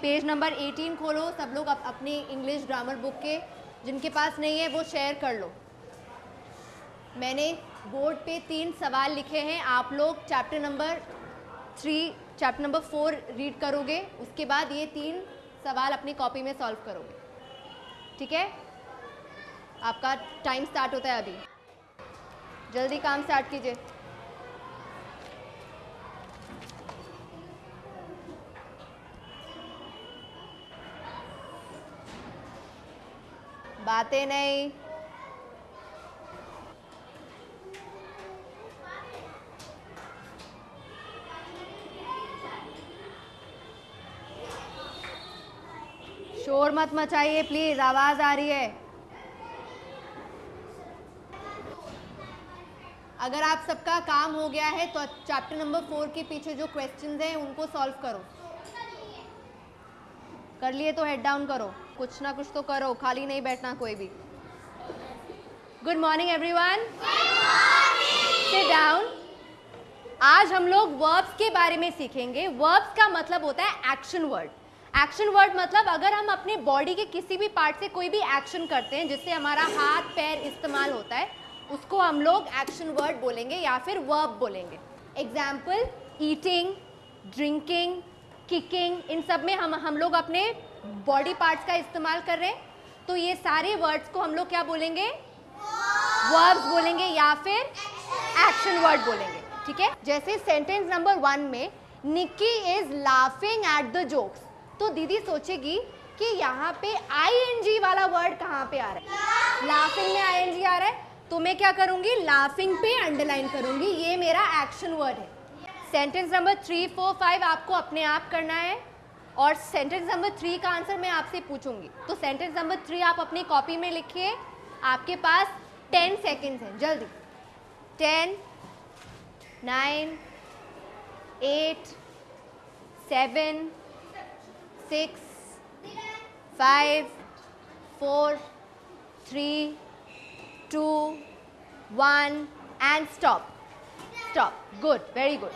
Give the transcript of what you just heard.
Page number 18 खोलो सब लोग अप, अपनी इंग्लिश ग्रामर बुक के जिनके पास नहीं है वो शेयर कर लो। मैंने बोर्ड पे तीन सवाल लिखे हैं आप लोग chapter number three chapter number four read करोगे उसके बाद ये तीन सवाल अपनी कॉपी में सॉल्व करोगे। ठीक है? आपका टाइम स्टार्ट होता है अभी। जल्दी काम स्टार्ट कीजिए। बातें नहीं। शोर मत मचाइए प्लीज़ आवाज़ आ रही है। अगर आप सबका काम हो गया है तो चैप्टर नंबर फोर के पीछे जो क्वेश्चंस हैं, उनको सॉल्व करो। कर लिए तो हेड डाउन करो। कुछ ना कुछ तो करो, खाली नहीं बैठना कोई भी। Good morning everyone sit down आज हम लोग वर्ब्स के बारे में सीखेंगे। वर्ब्स का मतलब होता है एक्शन वर्ड एक्शन वर्ड मतलब अगर हम अपने बॉडी के किसी भी पार्ट से कोई भी एक्शन करते हैं, जिससे हमारा हाथ, पैर इस्तेमाल होता है, उसको हम लोग एक्शन वर्ड बोलेंगे या फिर वर्ब बोलेंगे। एग्ज़ाम्पल ईटिंग ड्रिंकिंग किकिंग इन सब में हम हम लोग अपने बॉडी पार्ट्स का इस्तेमाल कर रहे हैं। तो ये सारे वर्ड्स को हम लोग क्या बोलेंगे? वर्ब्स बोलेंगे या फिर एक्शन वर्ड बोलेंगे, ठीक है? जैसे सेंटेंस नंबर वन में Nikki is laughing at the jokes तो दीदी सोचेगी कि यहाँ पे आई वाला वर्ड कहाँ पे आ रहा है? लाफिंग में आई आ रहा है। तो मैं क्या करूँगी? लाफिंग पे अंडरलाइन करूँगी। ये मेरा एक्शन वर्ड है। Sentence number three four five आपको अपने आप करना है। और सेंटेंस नंबर थ्री का आंसर मैं आपसे पूछूँगी। तो सेंटेंस नंबर थ्री आप अपनी कॉपी में लिखिए। आपके पास टेन सेकेंड्स हैं, जल्दी। Ten nine eight seven six five four three two one and stop stop good very good